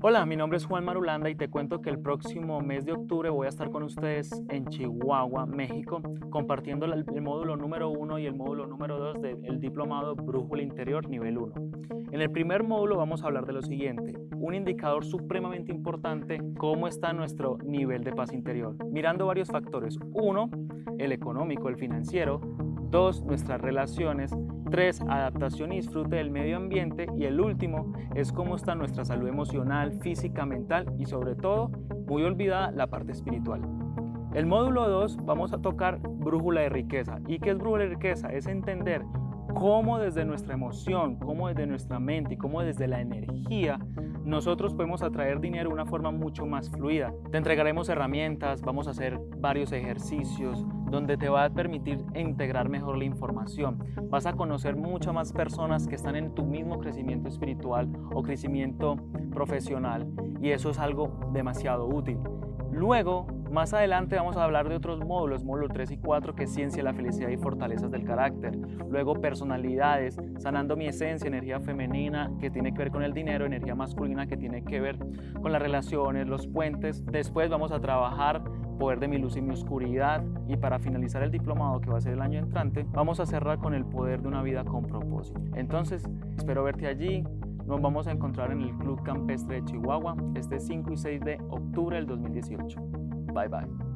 Hola, mi nombre es Juan Marulanda y te cuento que el próximo mes de octubre voy a estar con ustedes en Chihuahua, México, compartiendo el, módulo número 1 y el módulo número 2 del diplomado Brújula Interior nivel 1. En el primer módulo vamos a hablar de lo siguiente, un indicador supremamente importante, cómo está nuestro nivel de paz interior, mirando varios factores. Uno, el económico, el financiero. Dos, nuestras relaciones. 3. Adaptación y disfrute del medio ambiente. Y el último es cómo está nuestra salud emocional, física, mental y sobre todo, muy olvidada, la parte espiritual. El módulo 2 vamos a tocar brújula de riqueza. ¿Y qué es brújula de riqueza? Es entender cómo desde nuestra emoción, cómo desde nuestra mente y cómo desde la energía nosotros podemos atraer dinero de una forma mucho más fluida. Te entregaremos herramientas, vamos a hacer varios ejercicios donde te va a permitir integrar mejor la información. Vas a conocer muchas más personas que están en tu mismo crecimiento espiritual o crecimiento profesional y eso es algo demasiado útil. Luego más adelante vamos a hablar de otros módulos, módulo 3 y 4, que es ciencia, la felicidad y fortalezas del carácter. Luego personalidades, sanando mi esencia, energía femenina que tiene que ver con el dinero, energía masculina que tiene que ver con las relaciones, los puentes. Después vamos a trabajar poder de mi luz y mi oscuridad y para finalizar el diplomado que va a ser el año entrante, vamos a cerrar con el poder de una vida con propósito. Entonces, espero verte allí. Nos vamos a encontrar en el Club Campestre de Chihuahua este 5 y 6 de octubre del 2018. Bye bye.